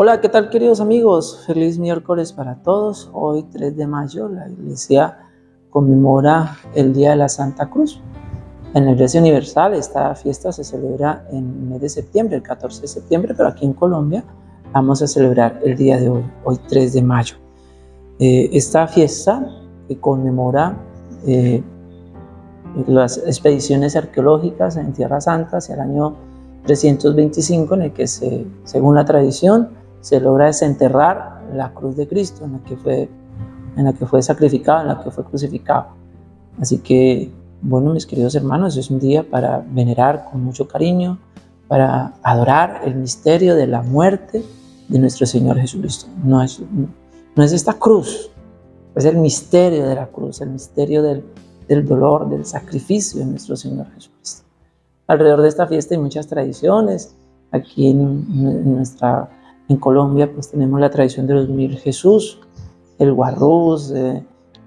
Hola, ¿qué tal queridos amigos? Feliz miércoles para todos. Hoy 3 de mayo la iglesia conmemora el Día de la Santa Cruz. En la Iglesia Universal esta fiesta se celebra en el mes de septiembre, el 14 de septiembre, pero aquí en Colombia vamos a celebrar el día de hoy, hoy 3 de mayo. Eh, esta fiesta conmemora eh, las expediciones arqueológicas en Tierra Santa hacia el año 325 en el que se, según la tradición se logra desenterrar la cruz de Cristo en la que fue, en la que fue sacrificado, en la que fue crucificado. Así que, bueno, mis queridos hermanos, es un día para venerar con mucho cariño, para adorar el misterio de la muerte de nuestro Señor Jesucristo. No es, no es esta cruz, es el misterio de la cruz, el misterio del, del dolor, del sacrificio de nuestro Señor Jesucristo. Alrededor de esta fiesta hay muchas tradiciones. Aquí en, nuestra en Colombia pues tenemos la tradición de los mil Jesús, el guarrús, eh,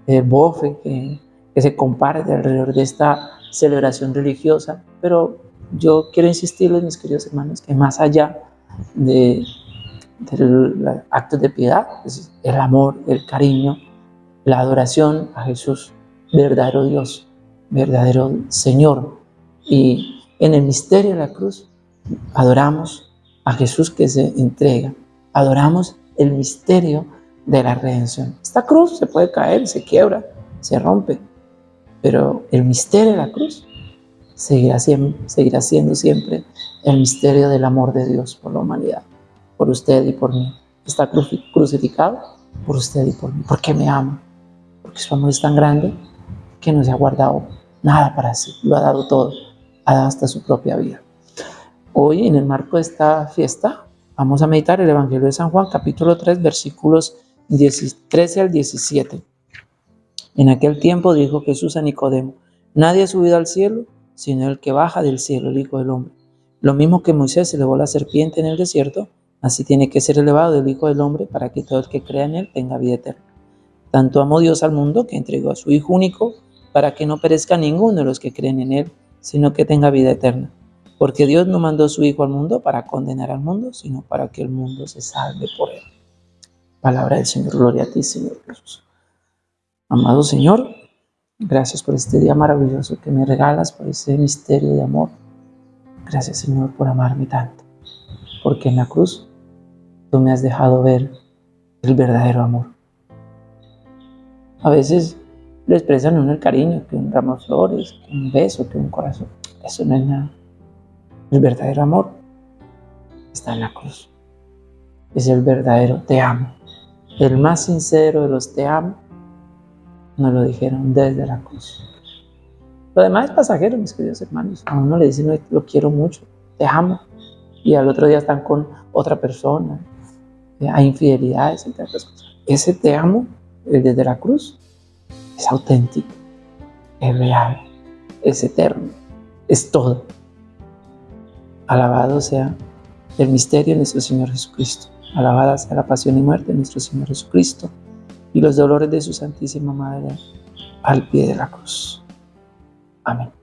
el bofe que, se comparte alrededor de esta celebración religiosa. Pero yo quiero insistirles, mis queridos hermanos, que más allá de, del actos de piedad, es el amor, el cariño, la adoración a Jesús, verdadero Dios, verdadero Señor. Y en el misterio de la cruz adoramos a Jesús que se entrega, adoramos el misterio de la redención. Esta cruz se puede caer, se quiebra, se rompe, pero el misterio de la cruz seguirá, siendo siempre el misterio del amor de Dios por la humanidad, por usted y por mí. Está crucificado por usted y por mí, porque me ama, porque su amor es tan grande que no se ha guardado nada para sí, lo ha dado todo hasta su propia vida. Hoy, en el marco de esta fiesta, vamos a meditar el Evangelio de San Juan, capítulo 3, versículos 13 al 17. En aquel tiempo dijo Jesús a Nicodemo, nadie ha subido al cielo, sino el que baja del cielo, el Hijo del Hombre. Lo mismo que Moisés elevó la serpiente en el desierto, así tiene que ser elevado el Hijo del Hombre para que todo el que crea en él tenga vida eterna. Tanto amó Dios al mundo que entregó a su Hijo único para que no perezca ninguno de los que creen en él, sino que tenga vida eterna. Porque Dios no mandó a su Hijo al mundo para condenar al mundo, sino para que el mundo se salve por él. Palabra del Señor, gloria a ti, Señor Jesús. Amado Señor, gracias por este día maravilloso que me regalas, por ese misterio de amor. Gracias, Señor, por amarme tanto. Porque en la cruz tú me has dejado ver el verdadero amor. A veces le expresan uno el cariño, que un ramo de flores, que un beso, que un corazón. Eso no es nada. El verdadero amor está en la cruz. Es el verdadero te amo. El más sincero de los te amo nos lo dijeron desde la cruz. Lo demás es pasajero, mis queridos hermanos. A uno le dicen, lo quiero mucho, te amo. Y al otro día están con otra persona. Hay infidelidades, entre otras cosas. Ese te amo, el desde la cruz, es auténtico, es real, es eterno, es todo. Alabado sea el misterio de nuestro Señor Jesucristo. Alabada sea la pasión y muerte de nuestro Señor Jesucristo y los dolores de su Santísima Madre al pie de la cruz. Amén.